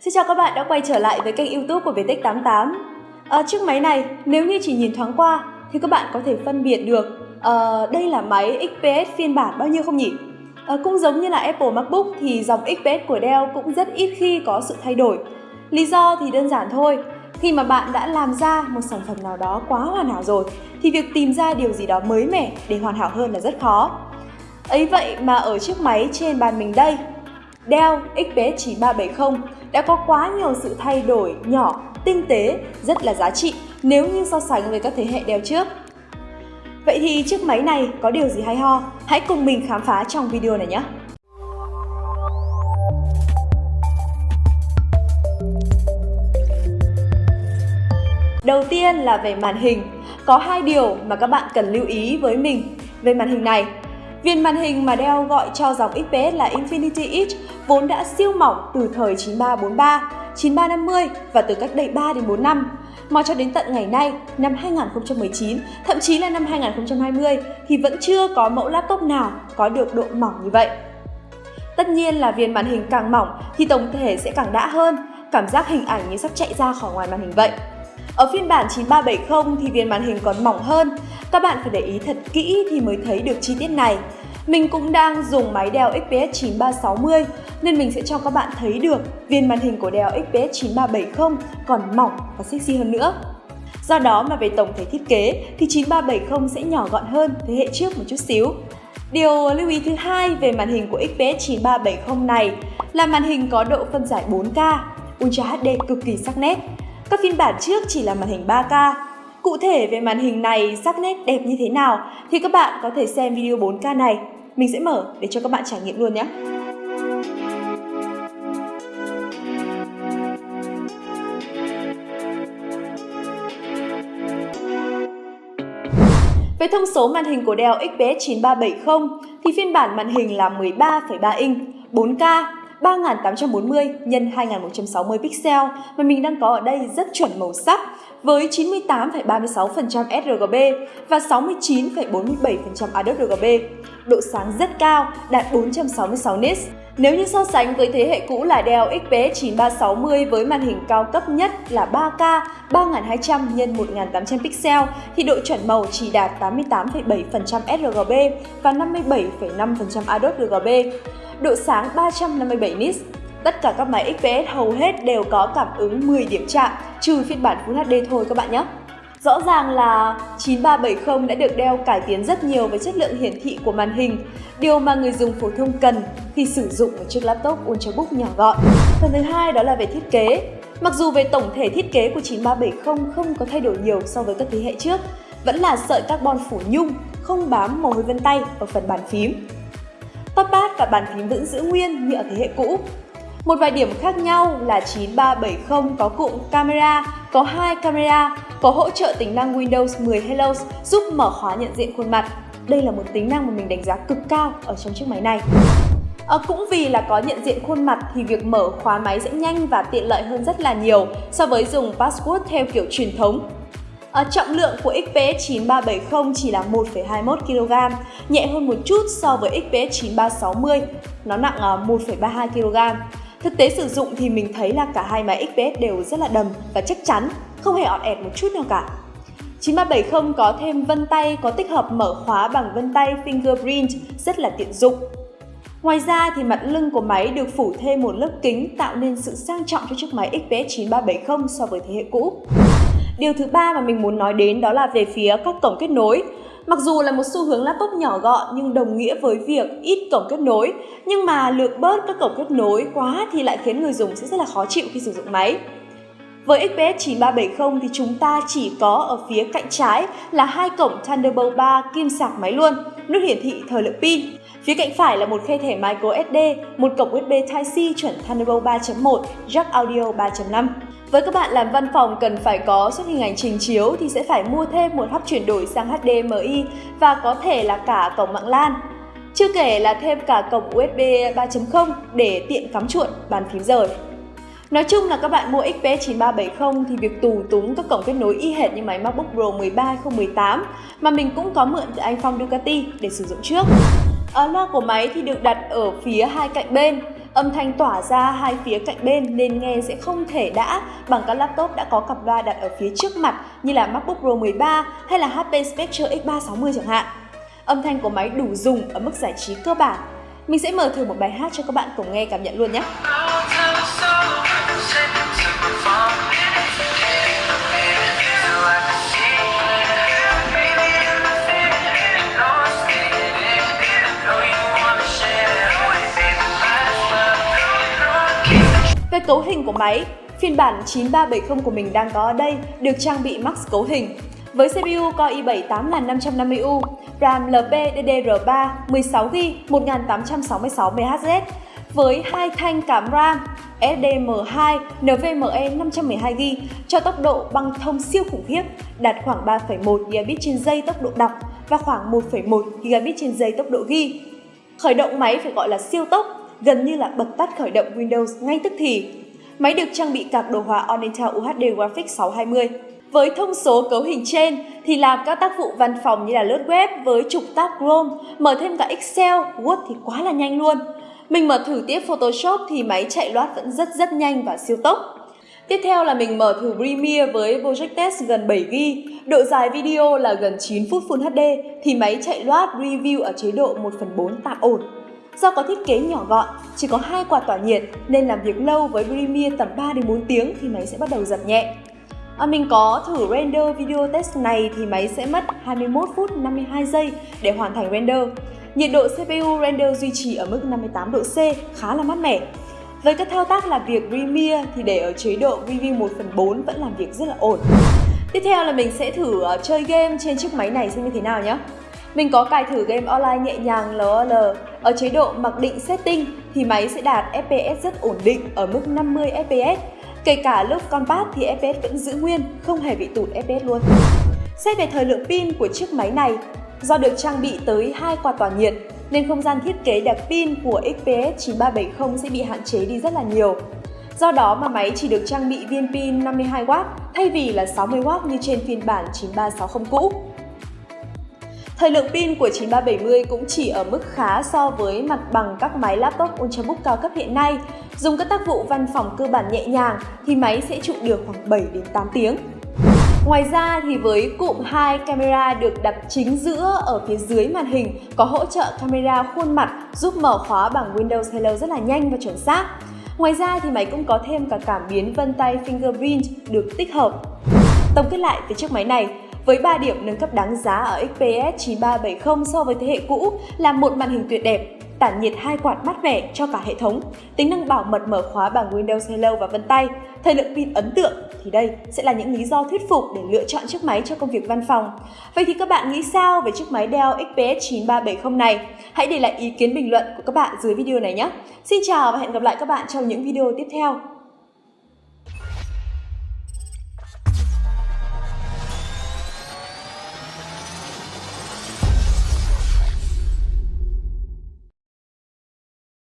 Xin chào các bạn đã quay trở lại với kênh youtube của Viettech88 à, ờ, Chiếc máy này nếu như chỉ nhìn thoáng qua thì các bạn có thể phân biệt được à, đây là máy XPS phiên bản bao nhiêu không nhỉ? À, cũng giống như là Apple MacBook thì dòng XPS của Dell cũng rất ít khi có sự thay đổi. Lý do thì đơn giản thôi khi mà bạn đã làm ra một sản phẩm nào đó quá hoàn hảo rồi thì việc tìm ra điều gì đó mới mẻ để hoàn hảo hơn là rất khó. Ấy vậy mà ở chiếc máy trên bàn mình đây Dell XPS 9370 đã có quá nhiều sự thay đổi nhỏ, tinh tế, rất là giá trị nếu như so sánh với các thế hệ đeo trước. Vậy thì chiếc máy này có điều gì hay ho? Hãy cùng mình khám phá trong video này nhé! Đầu tiên là về màn hình. Có hai điều mà các bạn cần lưu ý với mình về màn hình này. Viền màn hình mà Dell gọi cho dòng XPS là Infinity Edge vốn đã siêu mỏng từ thời 9343, 9350 và từ cách đây 3 đến 4 năm. Mà cho đến tận ngày nay, năm 2019, thậm chí là năm 2020 thì vẫn chưa có mẫu laptop nào có được độ mỏng như vậy. Tất nhiên là viền màn hình càng mỏng thì tổng thể sẽ càng đã hơn, cảm giác hình ảnh như sắp chạy ra khỏi ngoài màn hình vậy. Ở phiên bản 9370 thì viền màn hình còn mỏng hơn, các bạn phải để ý thật kỹ thì mới thấy được chi tiết này. Mình cũng đang dùng máy Dell XPS 9360 nên mình sẽ cho các bạn thấy được viên màn hình của Dell XPS 9370 còn mỏng và sexy hơn nữa. Do đó mà về tổng thể thiết kế thì 9370 sẽ nhỏ gọn hơn thế hệ trước một chút xíu. Điều lưu ý thứ hai về màn hình của XPS 9370 này là màn hình có độ phân giải 4K, Ultra HD cực kỳ sắc nét. Các phiên bản trước chỉ là màn hình 3K Cụ thể về màn hình này sắc nét đẹp như thế nào thì các bạn có thể xem video 4K này. Mình sẽ mở để cho các bạn trải nghiệm luôn nhé. Về thông số màn hình của Dell XPS 9370 thì phiên bản màn hình là 13,3 inch, 4K 3840 x 2160 pixel mà mình đang có ở đây rất chuẩn màu sắc với 98,36% sRGB và 69,47% Adobe RGB. Độ sáng rất cao, đạt 466 nits. Nếu như so sánh với thế hệ cũ là Dell XPS 9360 với màn hình cao cấp nhất là 3K 3200 x 1800 pixel thì độ chuẩn màu chỉ đạt 88,7% sRGB và 57,5% Adobe RGB. Độ sáng 357 nits Tất cả các máy XPS hầu hết đều có cảm ứng 10 điểm chạm, trừ phiên bản Full HD thôi các bạn nhé. Rõ ràng là 9370 đã được đeo cải tiến rất nhiều với chất lượng hiển thị của màn hình, điều mà người dùng phổ thông cần khi sử dụng một chiếc laptop Ultrabook nhỏ gọn. Phần thứ hai đó là về thiết kế. Mặc dù về tổng thể thiết kế của 9370 không có thay đổi nhiều so với các thế hệ trước, vẫn là sợi carbon phủ nhung, không bám mồ hôi vân tay ở phần bàn phím. Touchpad và bàn phím vẫn giữ nguyên như ở thế hệ cũ, một vài điểm khác nhau là 9370 có cụm camera, có hai camera, có hỗ trợ tính năng Windows 10 Hello giúp mở khóa nhận diện khuôn mặt. Đây là một tính năng mà mình đánh giá cực cao ở trong chiếc máy này. À, cũng vì là có nhận diện khuôn mặt thì việc mở khóa máy sẽ nhanh và tiện lợi hơn rất là nhiều so với dùng password theo kiểu truyền thống. À, trọng lượng của XPS 9370 chỉ là 1,21 kg, nhẹ hơn một chút so với XPS 9360, nó nặng ờ, 1,32 kg. Thực tế sử dụng thì mình thấy là cả hai máy XPS đều rất là đầm và chắc chắn, không hề ọt ẹt một chút nào cả. 9370 có thêm vân tay có tích hợp mở khóa bằng vân tay fingerprint rất là tiện dụng. Ngoài ra thì mặt lưng của máy được phủ thêm một lớp kính tạo nên sự sang trọng cho chiếc máy XPS 9370 so với thế hệ cũ. Điều thứ ba mà mình muốn nói đến đó là về phía các cổng kết nối. Mặc dù là một xu hướng laptop nhỏ gọn nhưng đồng nghĩa với việc ít cổng kết nối, nhưng mà lược bớt các cổng kết nối quá thì lại khiến người dùng sẽ rất là khó chịu khi sử dụng máy. Với XPS 9370 thì chúng ta chỉ có ở phía cạnh trái là hai cổng Thunderbolt 3 kim sạc máy luôn, nút hiển thị thời lượng pin. Phía cạnh phải là một khe thẻ microSD, một cổng USB Type-C chuẩn Thunderbolt 3.1, jack audio 3.5. Với các bạn làm văn phòng cần phải có xuất hình ảnh trình chiếu thì sẽ phải mua thêm một hub chuyển đổi sang HDMI và có thể là cả cổng mạng LAN. Chưa kể là thêm cả cổng USB 3.0 để tiện cắm chuột, bàn phím rời. Nói chung là các bạn mua XPS 9370 thì việc tù túng các cổng kết nối y hệt như máy MacBook Pro 13 2018 mà mình cũng có mượn từ anh Phong Ducati để sử dụng trước. Ở loa của máy thì được đặt ở phía hai cạnh bên Âm thanh tỏa ra hai phía cạnh bên nên nghe sẽ không thể đã, bằng các laptop đã có cặp loa đặt ở phía trước mặt, như là MacBook Pro 13 hay là HP Spectre X360 chẳng hạn. Âm thanh của máy đủ dùng ở mức giải trí cơ bản. Mình sẽ mở thử một bài hát cho các bạn cùng nghe cảm nhận luôn nhé. Về cấu hình của máy, phiên bản 9370 của mình đang có ở đây được trang bị max cấu hình. Với CPU Core i7 8550U, RAM LPDDR3 16GB 1866 MHz với hai thanh cảm RAM SDM2 NVMe 512GB cho tốc độ băng thông siêu khủng khiếp, đạt khoảng 3,1 Gbps trên giây tốc độ đọc và khoảng 1,1 Gbps trên giây tốc độ ghi. Khởi động máy phải gọi là siêu tốc, gần như là bật tắt khởi động Windows ngay tức thì. Máy được trang bị card đồ họa Onitel UHD Graphics 620. Với thông số cấu hình trên thì làm các tác vụ văn phòng như là lướt web với trục tab Chrome, mở thêm cả Excel, Word thì quá là nhanh luôn. Mình mở thử tiếp Photoshop thì máy chạy loát vẫn rất rất nhanh và siêu tốc. Tiếp theo là mình mở thử Premiere với Project Test gần 7GB, độ dài video là gần 9 phút Full HD thì máy chạy loát review ở chế độ 1 phần 4 tạm ổn. Do có thiết kế nhỏ gọn, chỉ có hai quạt tỏa nhiệt nên làm việc lâu với Premiere tầm 3 đến 4 tiếng thì máy sẽ bắt đầu giật nhẹ. À, mình có thử render video test này thì máy sẽ mất 21 phút 52 giây để hoàn thành render. Nhiệt độ CPU render duy trì ở mức 58 độ C, khá là mát mẻ. Với các thao tác làm việc Premiere thì để ở chế độ Review 1 phần 4 vẫn làm việc rất là ổn. Tiếp theo là mình sẽ thử ờ, chơi game trên chiếc máy này xem như thế nào nhé. Mình có cài thử game online nhẹ nhàng LOL ở chế độ mặc định setting thì máy sẽ đạt FPS rất ổn định ở mức 50 FPS. Kể cả lúc combat thì FPS vẫn giữ nguyên, không hề bị tụt FPS luôn. Xét về thời lượng pin của chiếc máy này, do được trang bị tới hai quạt tỏa nhiệt nên không gian thiết kế đặt pin của XPS 9370 sẽ bị hạn chế đi rất là nhiều. Do đó mà máy chỉ được trang bị viên pin 52W thay vì là 60W như trên phiên bản 9360 cũ. Thời lượng pin của 9370 cũng chỉ ở mức khá so với mặt bằng các máy laptop Ultrabook cao cấp hiện nay. Dùng các tác vụ văn phòng cơ bản nhẹ nhàng thì máy sẽ trụ được khoảng 7 đến 8 tiếng. Ngoài ra thì với cụm hai camera được đặt chính giữa ở phía dưới màn hình có hỗ trợ camera khuôn mặt giúp mở khóa bằng Windows Hello rất là nhanh và chuẩn xác. Ngoài ra thì máy cũng có thêm cả cảm biến vân tay fingerprint được tích hợp. Tổng kết lại về chiếc máy này, với 3 điểm nâng cấp đáng giá ở XPS 9370 so với thế hệ cũ là một màn hình tuyệt đẹp, tản nhiệt hai quạt mát mẻ cho cả hệ thống, tính năng bảo mật mở khóa bằng Windows Hello và vân tay, thời lượng pin ấn tượng thì đây sẽ là những lý do thuyết phục để lựa chọn chiếc máy cho công việc văn phòng. Vậy thì các bạn nghĩ sao về chiếc máy Dell XPS 9370 này? Hãy để lại ý kiến bình luận của các bạn dưới video này nhé. Xin chào và hẹn gặp lại các bạn trong những video tiếp theo.